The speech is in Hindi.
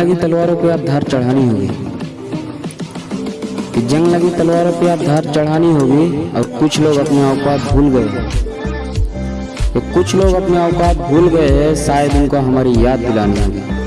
लगी तलवारों पे आप धार चढ़ानी होगी। कि जंग लगी तलवारों पे आप धार चढ़ानी होगी और कुछ लोग अपने औकात भूल गए तो कुछ लोग अपने औकात भूल गए हैं, शायद उनको हमारी याद दिलानी होगी।